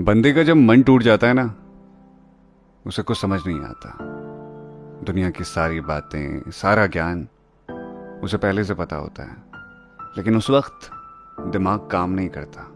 बंदे का जब मन टूट जाता है ना, उसे कुछ समझ नहीं आता। दुनिया की सारी बातें, सारा ज्ञान उसे पहले से पता होता है, लेकिन उस वक्त दिमाग काम नहीं करता।